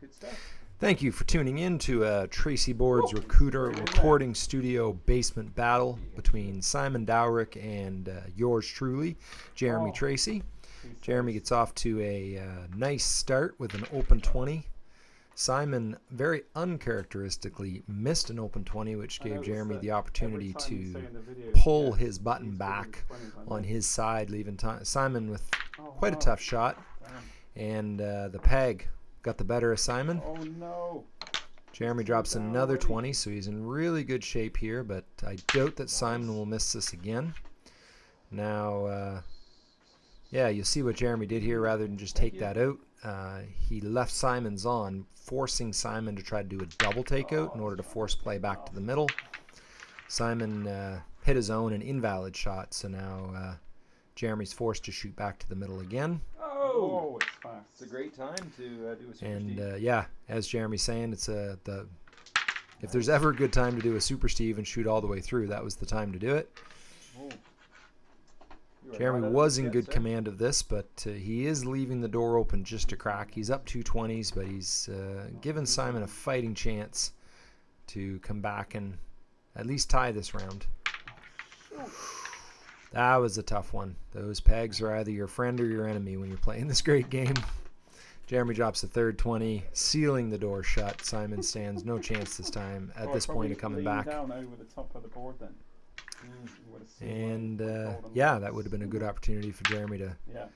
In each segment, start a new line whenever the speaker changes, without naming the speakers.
Good stuff.
Thank you for tuning in to uh, Tracey Board's Recruiter recording studio basement battle between Simon Dowrick and uh, yours truly, Jeremy
Oh. Tracey.
Jeremy gets off to a uh, nice start with an open 20. Simon very uncharacteristically missed an open 20, which gave Jeremy the opportunity to pull his button back on his side, leaving. Simon with
Oh,
quite a tough shot, and uh, the peg got the better of Simon.
Oh no.
Jeremy drops another
already.
20, so he's in really good shape here, but I doubt that Simon will miss this again. Now, uh, yeah, you'll see what Jeremy did here rather than just take that out. Uh, he left Simon's on, forcing Simon to try to do a double takeout in order to force play back to the middle. Simon uh, hit his own an invalid shot, so now uh, Jeremy's forced to shoot back to the middle again.
Oh, it's fast.
It's a great time to uh, do a super
And
Steve.
uh, yeah, as Jeremy's saying, it's a the if there's ever a good time to do a super Steve and shoot all the way through, that was the time to do it.
You are
Jeremy
not
was in good
sir.
command of this, but uh, he is leaving the door open just a crack. He's up two twenties, but he's uh, given Simon a fighting chance to come back and at least tie this round. That was a tough one. Those pegs are either your friend or your enemy when you're playing this great game. Jeremy drops the third 20, sealing the door shut. Simon stands no chance this time at
I
this point of coming back.
down over the top of the board then.
Mm.
You would've seen my-
And uh, yeah, that would have been a good opportunity for Jeremy to
Yeah.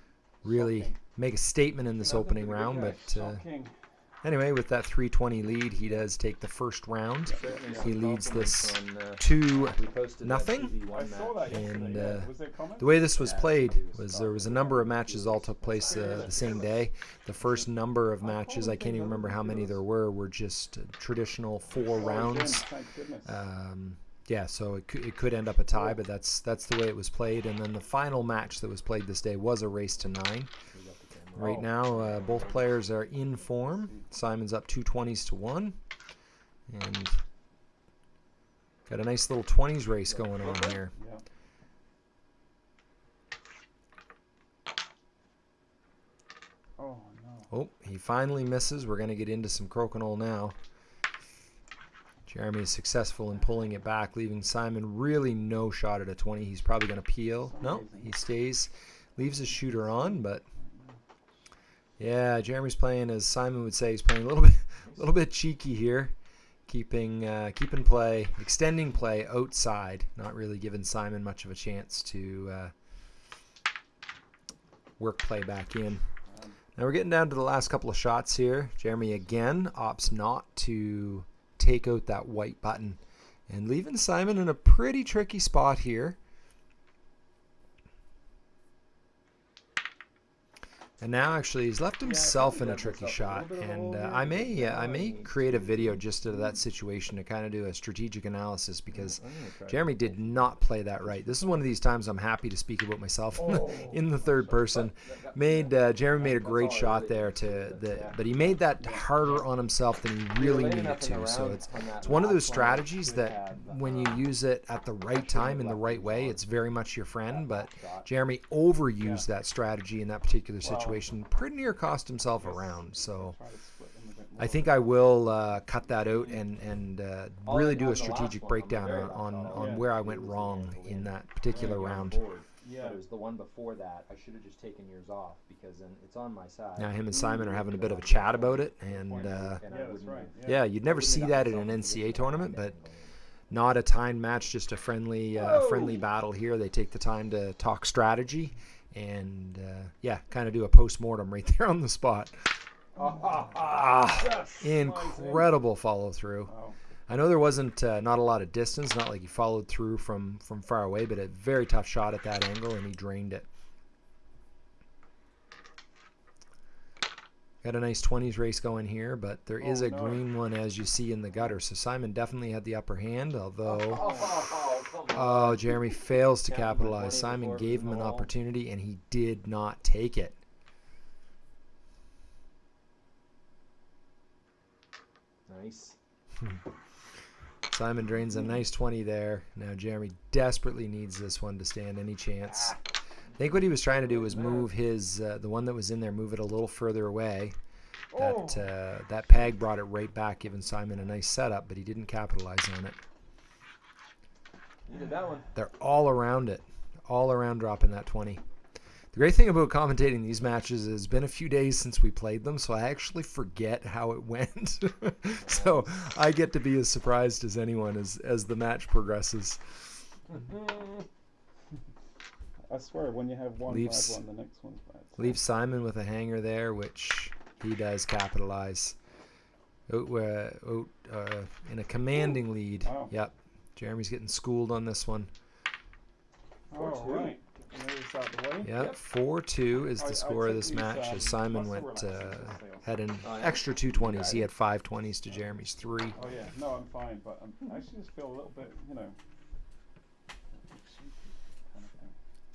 really
Shocking.
make a statement in this opening round. But uh. Anyway, with that 320 lead, he does take the first round.
Certainly
He
leads this
on, uh,
Two.
we posted that
nothing.
2v1
I saw
match.
that yesterday.
And, uh,
was there comments?
The way this was played
was
was there was a number of matches all took place uh, the same day. The first number of matches, I can't even remember how many there were, were just uh, traditional four rounds. Um, yeah, so it could, it could end up a tie, but that's that's the way it was played. And then the final match that was played this day was a race to nine. Right
Oh.
now, uh, both players are in form. Simon's up two twenties to one, and got a nice little twenties race going on here.
Oh no.
Oh, he finally misses. We're going to get into some crokinole now. Jeremy is successful in pulling it back, leaving Simon really no shot at a 20. He's probably going to peel. No, he stays, leaves his shooter on, but yeah, Jeremy's playing as Simon would say. He's playing a little bit, a little bit cheeky here, keeping uh, keeping play, extending play outside, not really giving Simon much of a chance to uh, work play back in. Now we're getting down to the last couple of shots here. Jeremy again opts not to take out that white button and leaving Simon in a pretty tricky spot here. And now actually he's left himself in a tricky shot
a little bit of a
and uh. I may uh, I may create a video just of that situation to kind of do a strategic analysis because
gonna try
Jeremy did not play that right. This is one of these times I'm happy to speak about myself in the,
Oh.
in the third person. Made uh, Jeremy made a great shot there to the, but he made that harder on himself than he really needed
enough in the
to. So it's it's one of those strategies that when you
uh,
use it at the right time in the right way, it's very much your friend. But. Jeremy overused that strategy in that particular situation, pretty near cost himself a round. So.
try to split them a bit
I think I will uh, cut that out and and uh, really do a strategic
one, on the
breakdown on on, on where I went wrong in that particular round.
Yeah.
But it was the one before that. I should have just taken yours off because then it's on my side.
Now him and Simon are having a bit of a chat about it, and uh,
Yeah, right.
yeah, you'd never see that in an
myself in a
NCAA tournament, but not a timed match, just a friendly uh, friendly battle here. They take the time to talk strategy, and uh, yeah, kind of do a post mortem right there on the spot. Ah,
Just slides in.
incredible follow through.
Wow.
I know there wasn't uh, not a lot of distance, not like he followed through from from far away, but a very tough shot at that angle, and he drained it. Got a nice 20s race going here, but there is
Oh,
a
no.
green one as you see in the gutter. So Simon definitely had the upper hand, although
Oh,
oh Jeremy fails to capitalize. Simon gave him an opportunity and he did not take it.
Nice.
Simon drains a nice 20 there. Now Jeremy desperately needs this one to stand any chance. I think what he was trying to do was move his uh, the one that was in there, move it a little further away, That uh, that peg brought it right back, giving Simon a nice setup, but he didn't capitalize on it.
You did that one.
They're all around it, all around dropping that 20. The great thing about commentating these matches is it's been a few days since we played them, so I actually forget how it went. so I get to be as surprised as anyone as, as the match progresses.
I swear, when you have one
Leaves-
bad one, the next one's bad. So-
Leave Simon with a hanger there, which he does capitalize. Out, uh, out, uh, in a commanding lead.
Wow.
Yep. Jeremy's getting schooled on this one.
Oh,
two.
right. Moves out the.
Yep, four two is the
I
score of this
these,
match
um,
as Simon went
relaxers
uh,
as they also-
had an
Oh, yeah?
extra two twenties. He had five twenties to Jeremy's three.
Oh yeah, no, I'm fine, but um, I actually just feel a little bit, you know. kind of thing.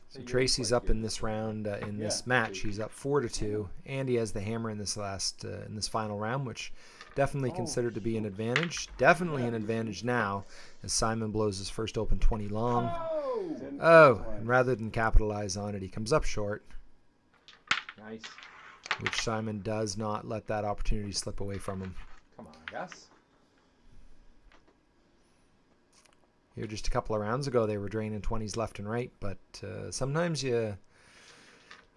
So
Tracey's
up in this round uh, in this match. He's up four to two, and he has the hammer in this last uh, in this final round, which definitely
Oh,
considered to be an advantage. Definitely an advantage now, as Simon blows his first open twenty long.
Oh,
Oh, and rather than capitalize on it, he comes up short,
nice.
which Simon does not let that opportunity slip away from him.
Come on, Gus.
Here, just a couple of rounds ago, they were draining 20s left and right, but uh, sometimes you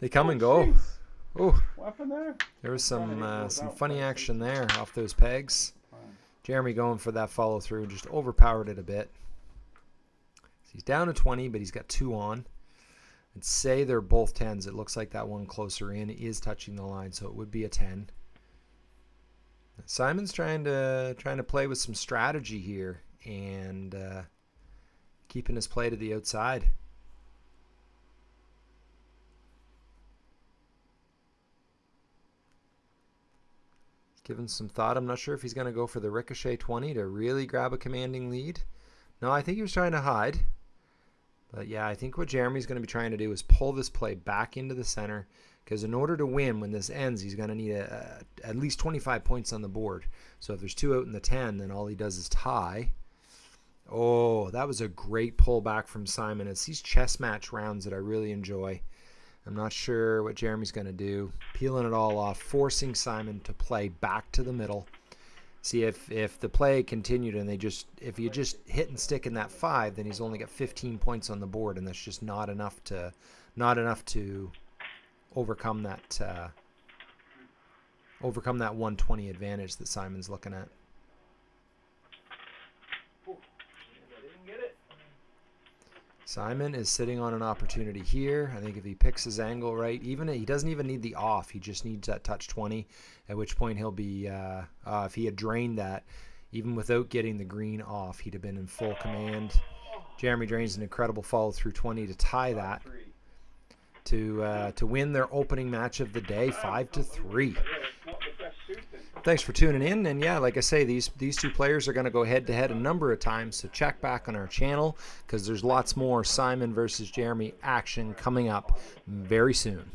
they come
Oh,
and go. Oh,
What happened there?
there was some uh, some funny action there off those pegs. Jeremy going for that follow through just overpowered it a bit. So he's down to 20, but he's got two on. And say they're both 10s. It looks like that one closer in is touching the line, so it would be a 10. Simon's trying to trying to play with some strategy here and uh, keeping his play to the outside. Given some thought, I'm not sure if he's going to go for the ricochet 20 to really grab a commanding lead. No, I think he was trying to hide. But yeah, I think what Jeremy's going to be trying to do is pull this play back into the center because in order to win when this ends, he's going to need a, a, at least 25 points on the board. So if there's two out in the 10, then all he does is tie. Oh, that was a great pullback from Simon. It's these chess match rounds that I really enjoy. I'm not sure what Jeremy's going to do. Peeling it all off, forcing Simon to play back to the middle. See if if the play continued and they just if you just hit and stick in that five, then he's only got 15 points on the board, and that's just not enough to not enough to overcome that uh, overcome that 120 advantage that Simon's looking at. Simon is sitting on an opportunity here. I think if he picks his angle right, even he doesn't even need the off. He just needs that touch 20, at which point he'll be. Uh, uh, if he had drained that, even without getting the green off, he'd have been in full command. Jeremy drains an incredible follow through 20 to tie that to uh, to win their opening match of the day, five to three. Thanks for tuning in, and yeah, like I say, these these two players are going to go head to head a number of times. So check back on our channel because there's lots more Simon versus Jeremy action coming up very soon.